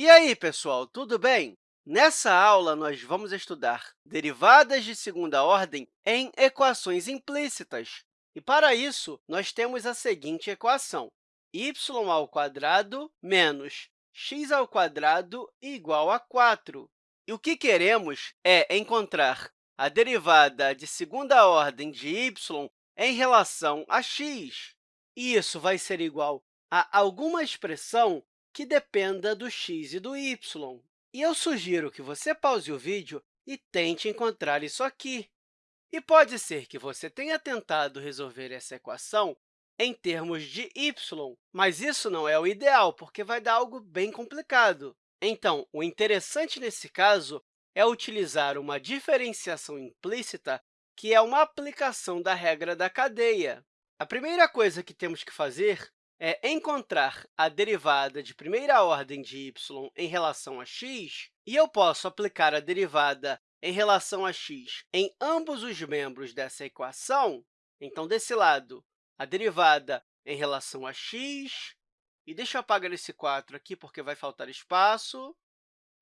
E aí, pessoal, tudo bem? Nessa aula, nós vamos estudar derivadas de segunda ordem em equações implícitas. E, para isso, nós temos a seguinte equação, y ao quadrado menos x ao quadrado igual a 4. E o que queremos é encontrar a derivada de segunda ordem de y em relação a x. E isso vai ser igual a alguma expressão que dependa do x e do y. E eu sugiro que você pause o vídeo e tente encontrar isso aqui. E pode ser que você tenha tentado resolver essa equação em termos de y, mas isso não é o ideal, porque vai dar algo bem complicado. Então, o interessante nesse caso é utilizar uma diferenciação implícita, que é uma aplicação da regra da cadeia. A primeira coisa que temos que fazer é encontrar a derivada de primeira ordem de y em relação a x, e eu posso aplicar a derivada em relação a x em ambos os membros dessa equação. Então, desse lado, a derivada em relação a x, e deixa eu apagar esse 4 aqui, porque vai faltar espaço.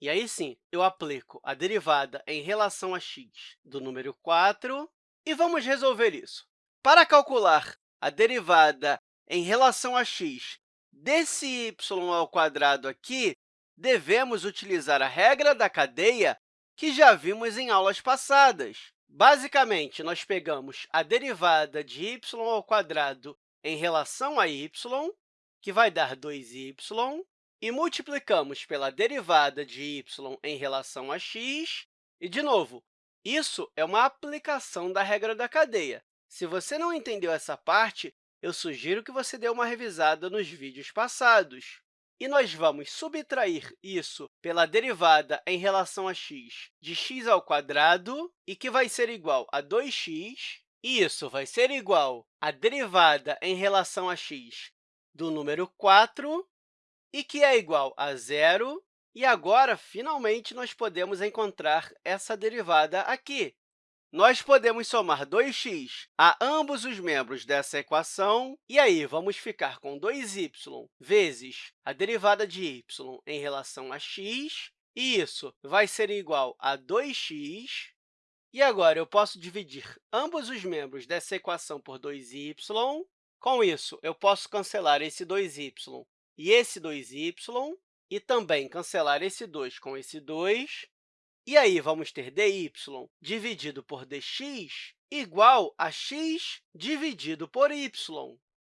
E aí, sim, eu aplico a derivada em relação a x do número 4, e vamos resolver isso. Para calcular a derivada em relação a x desse y ao quadrado aqui, devemos utilizar a regra da cadeia que já vimos em aulas passadas. Basicamente, nós pegamos a derivada de y ao quadrado em relação a y, que vai dar 2y, e multiplicamos pela derivada de y em relação a x. E, de novo, isso é uma aplicação da regra da cadeia. Se você não entendeu essa parte, eu sugiro que você dê uma revisada nos vídeos passados. E nós vamos subtrair isso pela derivada em relação a x de x ao quadrado, e que vai ser igual a 2x. E isso vai ser igual à derivada em relação a x do número 4, e que é igual a zero. E agora, finalmente, nós podemos encontrar essa derivada aqui. Nós podemos somar 2x a ambos os membros dessa equação, e aí vamos ficar com 2y vezes a derivada de y em relação a x, e isso vai ser igual a 2x. E agora, eu posso dividir ambos os membros dessa equação por 2y. Com isso, eu posso cancelar esse 2y e esse 2y, e também cancelar esse 2 com esse 2, e aí, vamos ter dy dividido por dx igual a x dividido por y.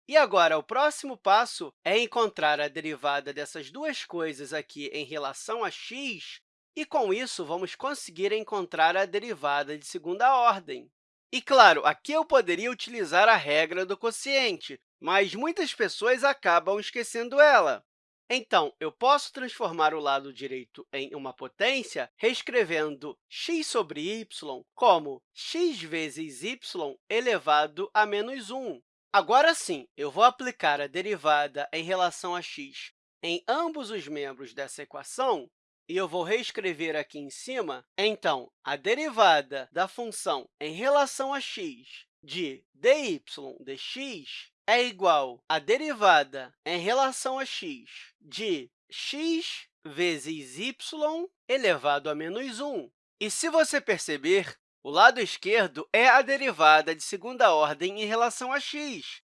E agora, o próximo passo é encontrar a derivada dessas duas coisas aqui em relação a x, e, com isso, vamos conseguir encontrar a derivada de segunda ordem. E, claro, aqui eu poderia utilizar a regra do quociente, mas muitas pessoas acabam esquecendo ela. Então, eu posso transformar o lado direito em uma potência reescrevendo x sobre y como x vezes y elevado a menos 1. Agora sim, eu vou aplicar a derivada em relação a x em ambos os membros dessa equação, e eu vou reescrever aqui em cima. Então, a derivada da função em relação a x de dy dx é igual à derivada em relação a x de x vezes y elevado a menos 1. E, se você perceber, o lado esquerdo é a derivada de segunda ordem em relação a x.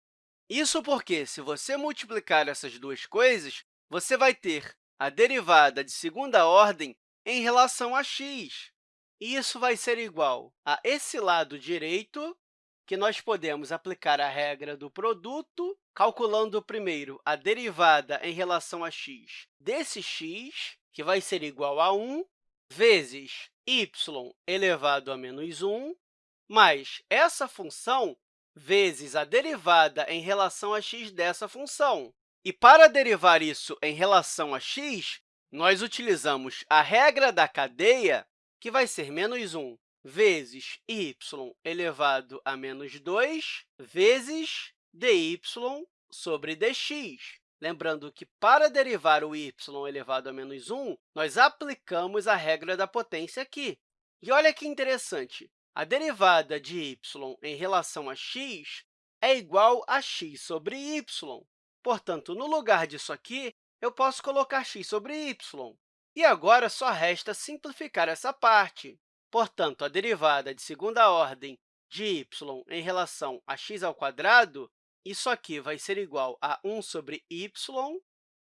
Isso porque, se você multiplicar essas duas coisas, você vai ter a derivada de segunda ordem em relação a x. E isso vai ser igual a esse lado direito que nós podemos aplicar a regra do produto, calculando primeiro a derivada em relação a x desse x, que vai ser igual a 1, vezes y elevado a menos 1, mais essa função vezes a derivada em relação a x dessa função. E, para derivar isso em relação a x, nós utilizamos a regra da cadeia, que vai ser menos 1 vezes y elevado a menos 2 vezes dy sobre dx. Lembrando que, para derivar o y elevado a menos 1, nós aplicamos a regra da potência aqui. E olha que interessante, a derivada de y em relação a x é igual a x sobre y. Portanto, no lugar disso aqui, eu posso colocar x sobre y. E agora só resta simplificar essa parte. Portanto, a derivada de segunda ordem de y em relação a x ao quadrado, isso aqui vai ser igual a 1 sobre y.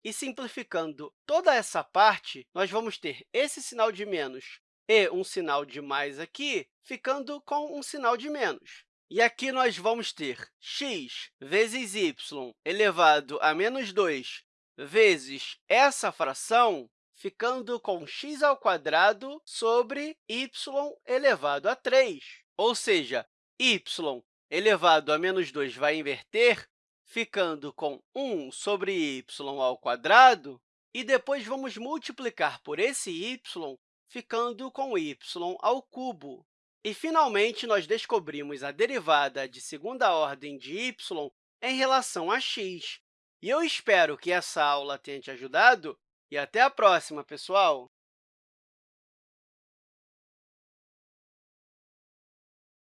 E, simplificando toda essa parte, nós vamos ter esse sinal de menos e um sinal de mais aqui, ficando com um sinal de menos. E aqui nós vamos ter x vezes y elevado a menos 2 vezes essa fração, ficando com x ao quadrado sobre y elevado a 3. Ou seja, y elevado a menos 2 vai inverter, ficando com 1 sobre y ao quadrado, e depois vamos multiplicar por esse y, ficando com y ao cubo. E, finalmente, nós descobrimos a derivada de segunda ordem de y em relação a x. E eu espero que essa aula tenha te ajudado e até a próxima, pessoal!